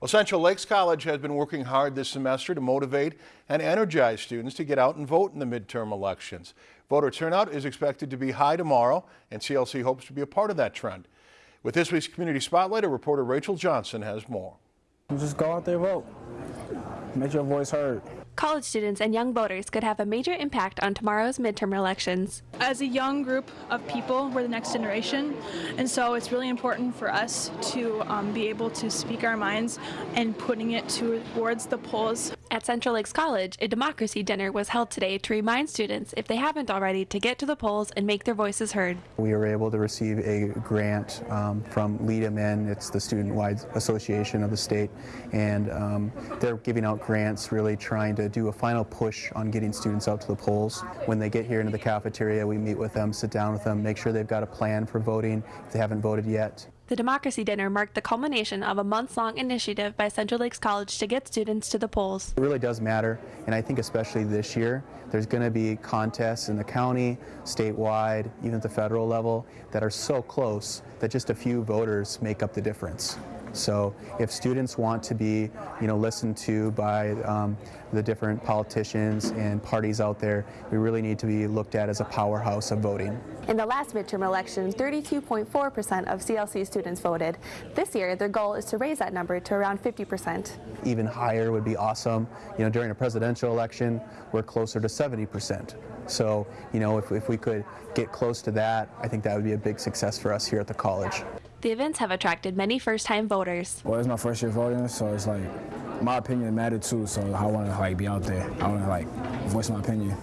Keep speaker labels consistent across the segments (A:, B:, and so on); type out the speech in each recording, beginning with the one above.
A: Well, Central Lakes College has been working hard this semester to motivate and energize students to get out and vote in the midterm elections. Voter turnout is expected to be high tomorrow, and CLC hopes to be a part of that trend. With this week's Community Spotlight, reporter Rachel Johnson has more.
B: Just go out there, vote. Make your voice heard.
C: College students and young voters could have a major impact on tomorrow's midterm elections.
D: As a young group of people, we're the next generation, and so it's really important for us to um, be able to speak our minds and putting it towards the polls.
C: At Central Lakes College, a democracy dinner was held today to remind students, if they haven't already, to get to the polls and make their voices heard.
E: We were able to receive a grant um, from LeadMN. It's the student-wide association of the state, and um, they're giving out grants, really trying to do a final push on getting students out to the polls. When they get here into the cafeteria, we meet with them, sit down with them, make sure they've got a plan for voting if they haven't voted yet.
C: The Democracy Dinner marked the culmination of a months-long initiative by Central Lakes College to get students to the polls.
E: It really does matter, and I think especially this year, there's going to be contests in the county, statewide, even at the federal level, that are so close that just a few voters make up the difference. So if students want to be, you know, listened to by um, the different politicians and parties out there, we really need to be looked at as a powerhouse of voting.
C: In the last midterm election, 32.4% of CLC students voted. This year, their goal is to raise that number to around 50%.
E: Even higher would be awesome. You know, during a presidential election, we're closer to 70%. So, you know, if, if we could get close to that, I think that would be a big success for us here at the college.
C: The events have attracted many first-time voters.
B: Well, it's my first year voting, so it's like my opinion mattered too. So I want to like be out there. I want to like voice my opinion.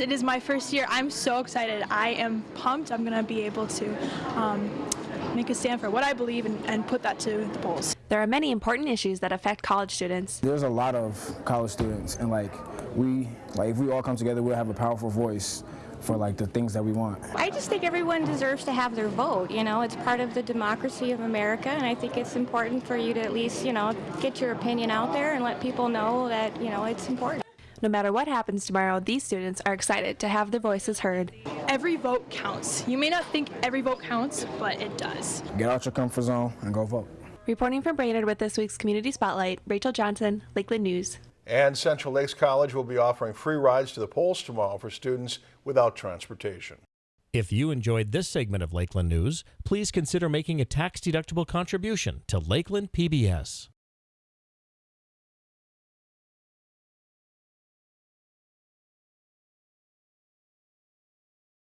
D: It is my first year. I'm so excited. I am pumped. I'm going to be able to um, make a stand for what I believe and, and put that to the polls.
C: There are many important issues that affect college students.
B: There's a lot of college students, and like we, like if we all come together, we'll have a powerful voice for like the things that we want.
F: I just think everyone deserves to have their vote. You know, it's part of the democracy of America, and I think it's important for you to at least, you know, get your opinion out there and let people know that, you know, it's important.
C: No matter what happens tomorrow, these students are excited to have their voices heard.
D: Every vote counts. You may not think every vote counts, but it does.
B: Get out your comfort zone and go vote.
C: Reporting from Brainerd with this week's Community Spotlight, Rachel Johnson, Lakeland News.
A: And Central Lakes College will be offering free rides to the polls tomorrow for students without transportation.
G: If you enjoyed this segment of Lakeland News, please consider making a tax-deductible contribution to Lakeland PBS.